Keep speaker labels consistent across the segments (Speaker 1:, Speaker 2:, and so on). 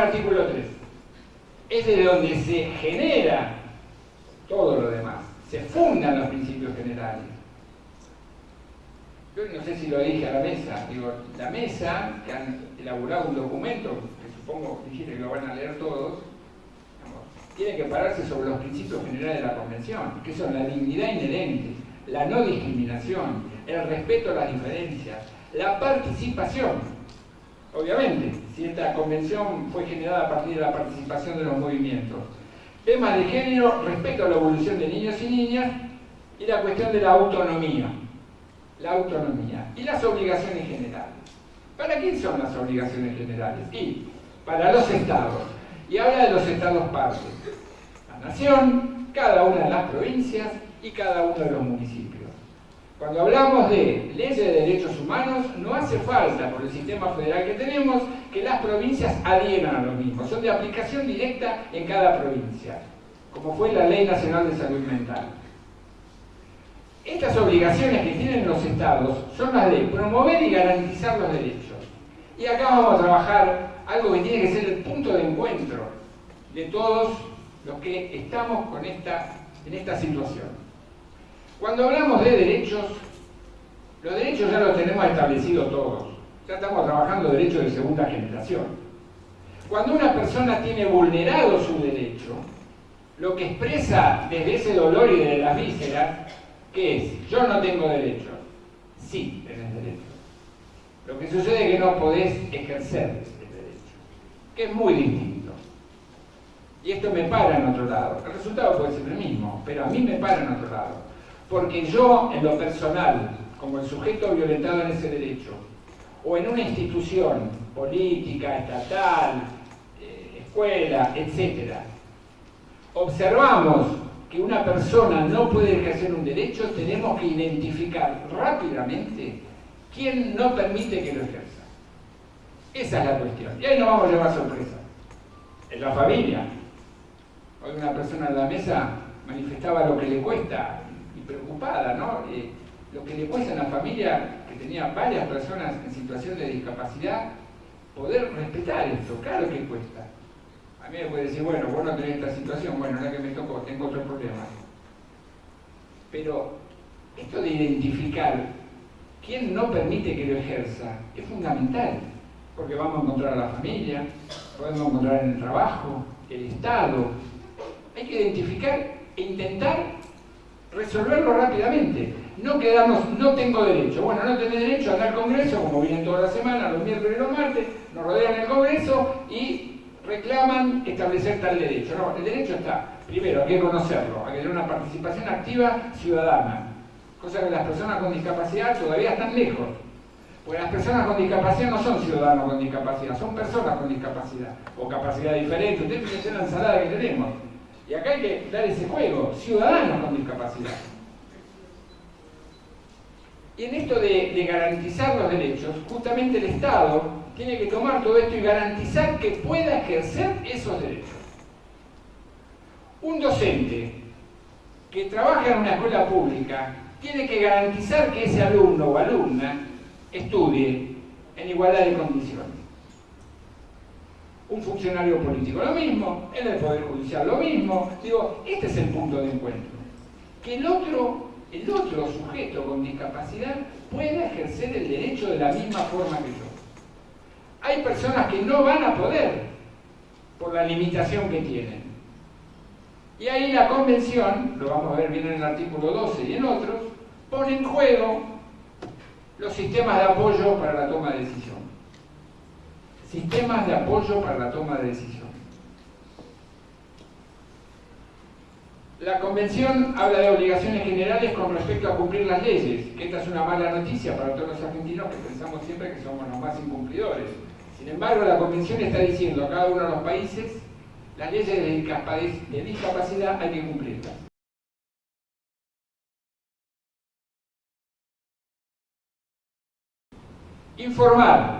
Speaker 1: Artículo 3. Es de donde se genera todo lo demás, se fundan los principios generales. Yo no sé si lo dije a la mesa, digo, la mesa, que han elaborado un documento, que supongo que lo van a leer todos, tiene que pararse sobre los principios generales de la Convención, que son la dignidad inherente, la no discriminación, el respeto a las diferencias, la participación. Obviamente, si esta convención fue generada a partir de la participación de los movimientos. Temas de género, respeto a la evolución de niños y niñas y la cuestión de la autonomía. La autonomía y las obligaciones generales. ¿Para quién son las obligaciones generales? Y para los estados. Y habla de los estados partes. La nación, cada una de las provincias y cada uno de los municipios. Cuando hablamos de leyes de derechos humanos, no hace falta, por el sistema federal que tenemos, que las provincias adhieran a lo mismo. Son de aplicación directa en cada provincia, como fue la Ley Nacional de Salud Mental. Estas obligaciones que tienen los estados son las de promover y garantizar los derechos. Y acá vamos a trabajar algo que tiene que ser el punto de encuentro de todos los que estamos en esta situación. Cuando hablamos de derechos, los derechos ya los tenemos establecidos todos. Ya estamos trabajando derechos de segunda generación. Cuando una persona tiene vulnerado su derecho, lo que expresa desde ese dolor y desde las vísceras, ¿qué es? Yo no tengo derecho. Sí, tenés derecho. Lo que sucede es que no podés ejercer ese derecho, que es muy distinto. Y esto me para en otro lado. El resultado puede ser el mismo, pero a mí me para en otro lado. Porque yo, en lo personal, como el sujeto violentado en ese derecho, o en una institución política, estatal, eh, escuela, etc., observamos que una persona no puede ejercer un derecho, tenemos que identificar rápidamente quién no permite que lo ejerza. Esa es la cuestión. Y ahí no vamos a llevar sorpresa. En la familia. Hoy una persona en la mesa manifestaba lo que le cuesta preocupada, ¿no? Eh, lo que le cuesta a la familia que tenía varias personas en situación de discapacidad, poder respetar esto, claro que cuesta. A mí me puede decir, bueno, vos no tenés esta situación, bueno, la que me tocó, tengo otro problema. Pero esto de identificar quién no permite que lo ejerza es fundamental, porque vamos a encontrar a la familia, podemos encontrar en el trabajo, el Estado. Hay que identificar e intentar resolverlo rápidamente. No quedarnos, no tengo derecho. Bueno, no tenés derecho a andar al Congreso, como vienen toda la semana, los miércoles y los martes, nos rodean el Congreso y reclaman establecer tal derecho. No, el derecho está, primero, hay que conocerlo, hay que tener una participación activa ciudadana, cosa que las personas con discapacidad todavía están lejos. Porque las personas con discapacidad no son ciudadanos con discapacidad, son personas con discapacidad, o capacidad diferente. Ustedes fíjense la ensalada que tenemos y acá hay que dar ese juego, ciudadanos con discapacidad. Y en esto de, garantizar los derechos, justamente el Estado tiene que tomar todo esto y garantizar que pueda ejercer esos derechos. Un docente que trabaja en una escuela pública tiene que garantizar que ese alumno o alumna estudie en igualdad de condiciones un funcionario político lo mismo, en el Poder Judicial lo mismo. Digo, este es el punto de encuentro. Que el otro, el otro sujeto con discapacidad pueda ejercer el derecho de la misma forma que yo. Hay personas que no van a poder por la limitación que tienen. Y ahí la convención, lo vamos a ver bien en el artículo 12 y en otros, pone en juego los sistemas de apoyo para la toma de decisiones sistemas de apoyo para la toma de decisiones. La Convención habla de obligaciones generales con respecto a cumplir las leyes, esta es una mala noticia para todos los argentinos que pensamos siempre que somos los más incumplidores. Sin embargo, la Convención está diciendo a cada uno de los países las leyes de discapacidad hay que cumplirlas. Informar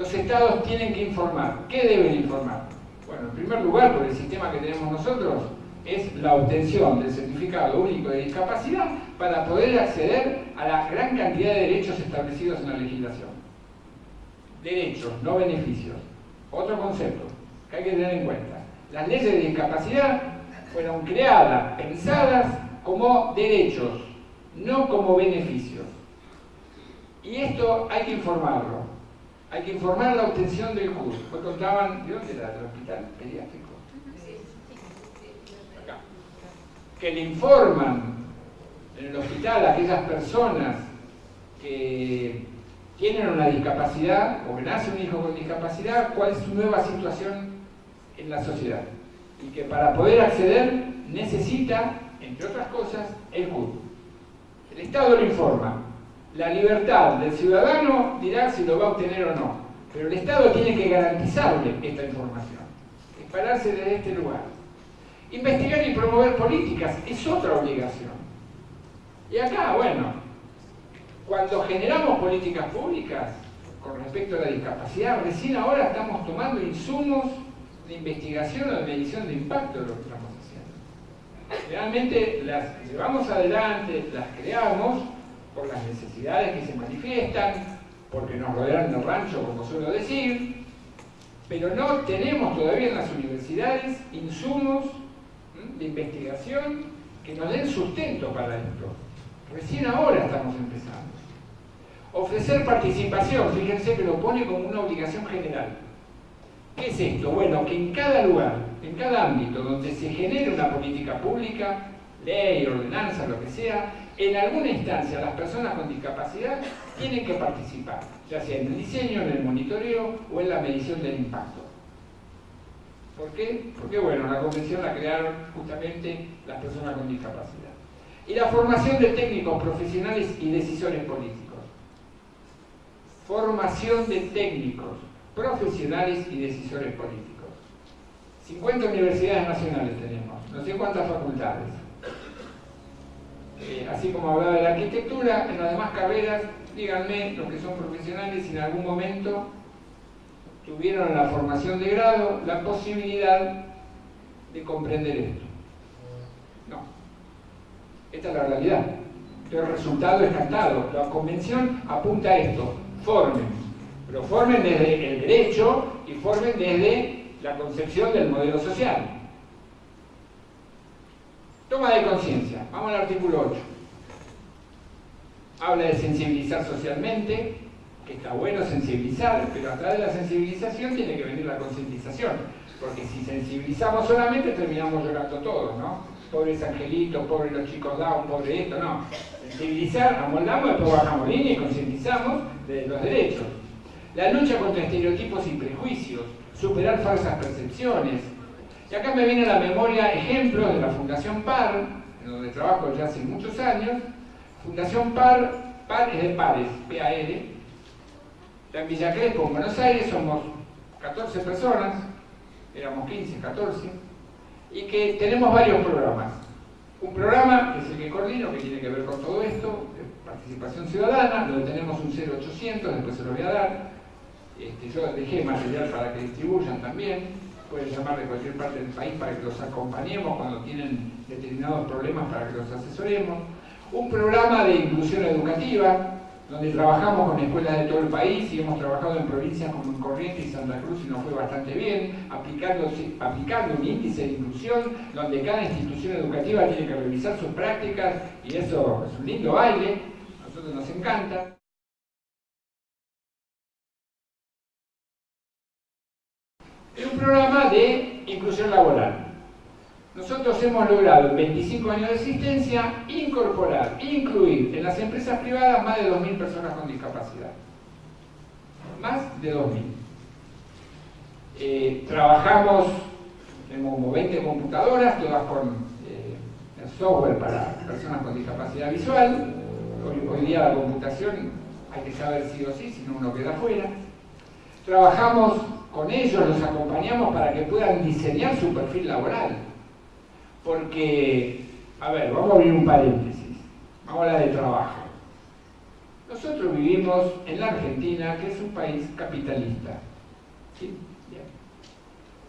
Speaker 1: los estados tienen que informar. ¿Qué deben informar? Bueno, en primer lugar, por el sistema que tenemos nosotros, es la obtención del certificado único de discapacidad para poder acceder a la gran cantidad de derechos establecidos en la legislación. derechos, no beneficios. Otro concepto que hay que tener en cuenta. Las leyes de discapacidad fueron creadas, pensadas como derechos, no como beneficios. Y esto hay que informarlo. Hay que informar la obtención del CUR. Hoy contaban, ¿de dónde era? ¿Del hospital pediátrico? Acá. Que le informan en el hospital a aquellas personas que tienen una discapacidad o que nace un hijo con discapacidad, cuál es su nueva situación en la sociedad. Y que para poder acceder necesita, entre otras cosas, el CUR. El Estado lo informa, la libertad del ciudadano dirá si lo va a obtener o no, pero el Estado tiene que garantizarle esta información, pararse desde este lugar. Investigar y promover políticas es otra obligación. Y acá, bueno, cuando generamos políticas públicas con respecto a la discapacidad, recién ahora estamos tomando insumos de investigación o de medición de impacto de lo que estamos haciendo. Realmente las llevamos adelante, las creamos, por las necesidades que se manifiestan, porque nos rodean el rancho, como suelo decir, pero no tenemos todavía en las universidades insumos de investigación que nos den sustento para esto. Recién ahora estamos empezando. Ofrecer participación, fíjense que lo pone como una obligación general. ¿Qué es esto? Bueno, que en cada lugar, en cada ámbito donde se genere una política pública, ley, ordenanza, lo que sea, en alguna instancia las personas con discapacidad tienen que participar, ya sea en el diseño, en el monitoreo o en la medición del impacto. ¿Por qué? Porque bueno, la convención la crearon justamente las personas con discapacidad. Y la formación de técnicos profesionales y decisores políticos. Formación de técnicos profesionales y decisores políticos. 50 universidades nacionales tenemos, no sé cuántas facultades. Eh, así como hablaba de la arquitectura, en las demás carreras, díganme los que son profesionales si en algún momento tuvieron en la formación de grado la posibilidad de comprender esto. No. Esta es la realidad. El resultado es cantado. La convención apunta a esto. Formen. Pero formen desde el derecho y formen desde la concepción del modelo social. Toma de conciencia. Vamos al artículo 8. Habla de sensibilizar socialmente, que está bueno sensibilizar, pero a través de la sensibilización tiene que venir la concientización. Porque si sensibilizamos solamente terminamos llorando todos, ¿no? Pobres angelitos, pobres los chicos down, pobre esto, no. Sensibilizar, amoldamos, después bajamos línea y concientizamos de los derechos. La lucha contra estereotipos y prejuicios, superar falsas percepciones, y acá me viene a la memoria ejemplos de la Fundación PAR, en donde trabajo ya hace muchos años. Fundación PAR, PAR es de pares, P-A-R. en Villa Crespo, en Buenos Aires, somos 14 personas, éramos 15, 14, y que tenemos varios programas. Un programa, que es el que coordino, que tiene que ver con todo esto, participación ciudadana, donde tenemos un 0800, después se lo voy a dar. Este, yo dejé material para que distribuyan también pueden llamar de cualquier parte del país para que los acompañemos cuando tienen determinados problemas para que los asesoremos. Un programa de inclusión educativa, donde trabajamos con escuelas de todo el país y hemos trabajado en provincias como en Corrientes y Santa Cruz y nos fue bastante bien, aplicando, aplicando un índice de inclusión donde cada institución educativa tiene que revisar sus prácticas y eso es un lindo baile, a nosotros nos encanta. Programa de inclusión laboral. Nosotros hemos logrado en 25 años de existencia incorporar, incluir en las empresas privadas más de 2.000 personas con discapacidad. Más de 2.000. Eh, trabajamos, tenemos como 20 computadoras, todas con eh, software para personas con discapacidad visual. Hoy, hoy día la computación hay que saber sí o sí, si no uno queda fuera. Trabajamos con ellos, los acompañamos para que puedan diseñar su perfil laboral. Porque, a ver, vamos a abrir un paréntesis, vamos a hablar de trabajo. Nosotros vivimos en la Argentina, que es un país capitalista.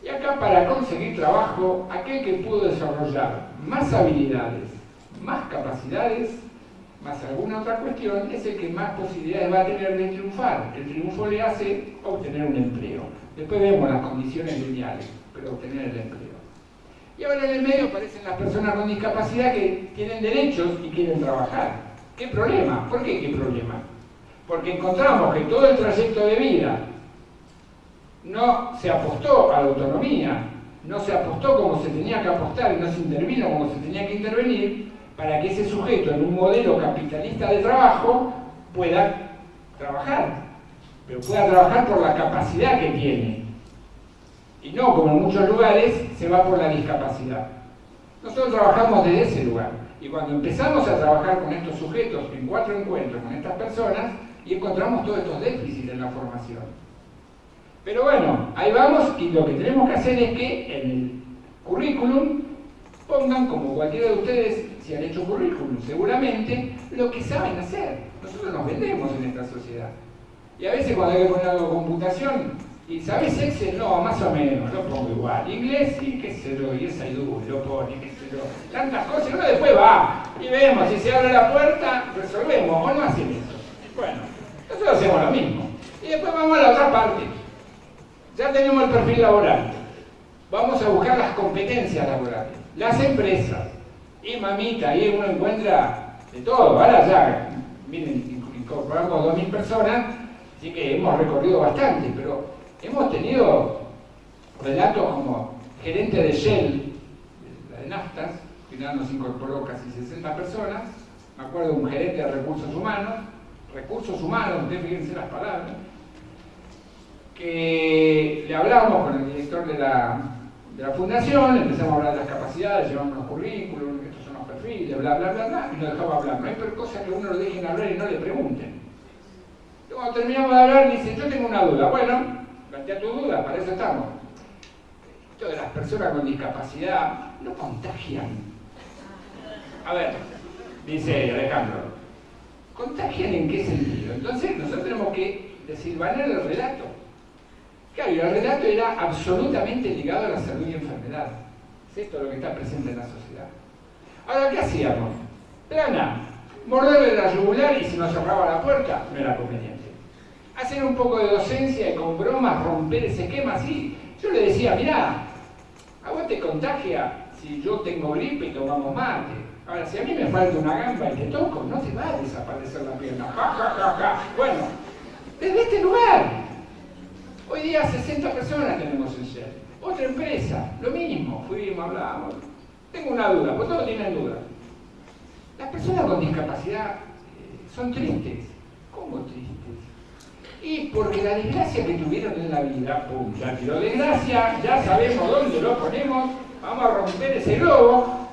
Speaker 1: Y acá para conseguir trabajo, aquel que pudo desarrollar más habilidades, más capacidades, más alguna otra cuestión, es el que más posibilidades va a tener de triunfar. El triunfo le hace obtener un empleo. Después vemos las condiciones lineales, pero obtener el empleo. Y ahora en el medio aparecen las personas con discapacidad que tienen derechos y quieren trabajar. ¿Qué problema? ¿Por qué qué problema? Porque encontramos que todo el trayecto de vida no se apostó a la autonomía, no se apostó como se tenía que apostar y no se intervino como se tenía que intervenir para que ese sujeto en un modelo capitalista de trabajo pueda trabajar, pero pueda trabajar por la capacidad que tiene. Y no, como en muchos lugares, se va por la discapacidad. Nosotros trabajamos desde ese lugar. Y cuando empezamos a trabajar con estos sujetos en cuatro encuentros con estas personas, y encontramos todos estos déficits en la formación. Pero bueno, ahí vamos y lo que tenemos que hacer es que en el currículum pongan, como cualquiera de ustedes, si han hecho currículum, seguramente, lo que saben hacer. Nosotros nos vendemos en esta sociedad. Y a veces cuando hay que poner algo computación, y ¿sabes Excel? No, más o menos, lo pongo igual. Inglés, sí, qué sé yo, y esa IDU, lo pone, qué sé yo. Tantas cosas, y uno después va, y vemos, si se abre la puerta, resolvemos, o no hacen eso. Bueno, nosotros hacemos lo mismo. Y después vamos a la otra parte. Ya tenemos el perfil laboral. Vamos a buscar las competencias laborales. Las empresas. Y mamita, ahí uno encuentra de todo. Ahora ya, miren, incorporamos 2.000 personas, así que hemos recorrido bastante, pero hemos tenido relatos como gerente de Shell, de naftas, que final nos incorporó casi 60 personas, me acuerdo de un gerente de recursos humanos, recursos humanos, ustedes fíjense las palabras, que le hablamos con el director de la, de la fundación, empezamos a hablar de las capacidades, llevamos los currículums, estos son los perfiles, bla, bla, bla, bla, y nos dejaba hablar. No hay cosa que uno lo dejen hablar y no le pregunten. Y cuando terminamos de hablar, dice, yo tengo una duda. Bueno, plantea tu duda, para eso estamos. Esto de las personas con discapacidad no contagian. A ver, dice Alejandro, ¿Contagian en qué sentido? Entonces nosotros tenemos que desilvanar el relato. Claro, el relato era absolutamente ligado a la salud y enfermedad. Es esto lo que está presente en la sociedad. Ahora, ¿qué hacíamos? Plana, morderle la yugular y si nos cerraba la puerta, no era conveniente. Hacer un poco de docencia y con bromas romper ese esquema así. Yo le decía, mirá, a vos te contagia si yo tengo gripe y tomamos mate. Ahora, si a mí me falta una gamba y te toco, no te va a desaparecer la pierna. Bueno, desde este lugar. Hoy día 60 personas tenemos en Shell. Otra empresa, lo mismo. Fuimos, hablamos. Tengo una duda, pues todos tienen dudas. Las personas con discapacidad eh, son tristes. ¿Cómo tristes? Y porque la desgracia que tuvieron en la vida, pum, ya tiró desgracia, ya sabemos dónde lo ponemos, vamos a romper ese globo.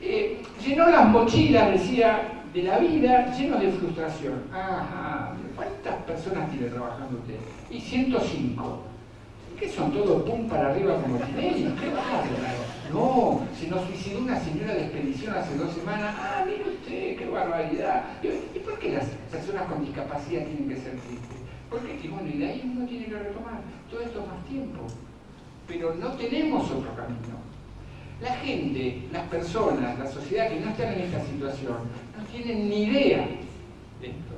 Speaker 1: Eh, llenó las mochilas, decía, de la vida, lleno de frustración. Ajá, ¿cuántas personas tiene trabajando usted? Y 105. ¿Qué son todos pum para arriba como Tinelli? ¿Qué bárbaro? No, se nos suicidó una señora de expedición hace dos semanas. Ah, mire usted, qué barbaridad. ¿Y por qué las personas con discapacidad tienen que ser tristes? Porque bueno, y de ahí uno tiene que retomar. Todo esto es más tiempo. Pero no tenemos otro camino. La gente, las personas, la sociedad que no están en esta situación, no tienen ni idea de esto.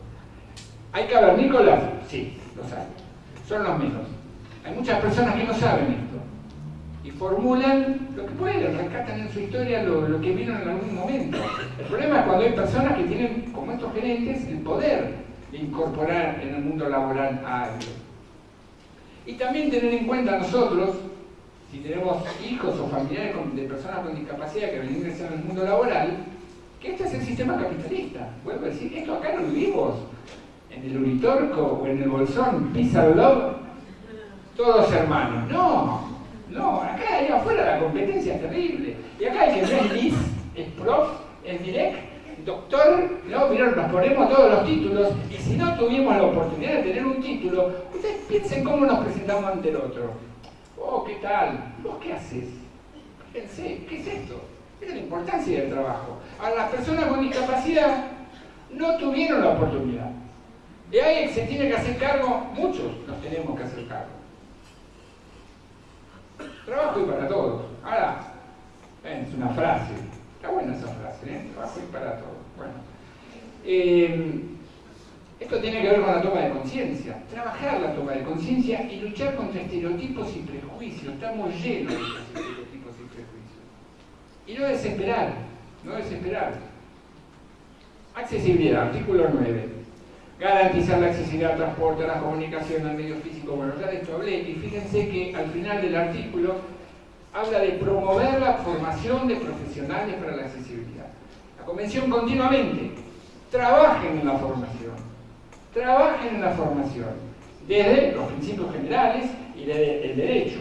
Speaker 1: ¿Hay Nicolás? Sí, lo saben. Son los menos. Hay muchas personas que no saben esto. Y formulan lo que pueden, rescatan en su historia lo, que vieron en algún momento. El problema es cuando hay personas que tienen, como estos gerentes, el poder de incorporar en el mundo laboral a alguien. Y también tener en cuenta nosotros si tenemos hijos o familiares de personas con discapacidad que van a ingresar en el mundo laboral, que este es el sistema capitalista. Vuelvo a decir, esto acá no vivimos en el Uritorco o en el Bolsón, Pisa Love, todos hermanos. No, no, acá ahí afuera la competencia es terrible. Y acá hay que ver LIS, es prof, es direct, doctor, no, mirá, nos ponemos todos los títulos y si no tuvimos la oportunidad de tener un título, ustedes piensen cómo nos presentamos ante el otro. Oh, ¿qué tal? ¿Vos qué haces? Fíjense, ¿qué es esto? Es la importancia del trabajo. A las personas con discapacidad no tuvieron la oportunidad. De ahí se tiene que hacer cargo, muchos nos tenemos que hacer cargo. Trabajo y para todos. Ahora, es una frase. Está buena esa frase, ¿eh? Trabajo y para todos. Bueno. Eh, esto tiene que ver con la toma de conciencia. Trabajar la toma de conciencia y luchar contra estereotipos y prejuicios. Estamos llenos de estereotipos y prejuicios. Y no desesperar, no desesperar. Accesibilidad, artículo 9. Garantizar la accesibilidad al transporte, a la comunicación, al medio físico. Bueno, ya de esto hablé. Y fíjense que al final del artículo habla de promover la formación de profesionales para la accesibilidad. La convención continuamente trabajen en la formación trabajen en la formación, desde los principios generales y desde el derecho.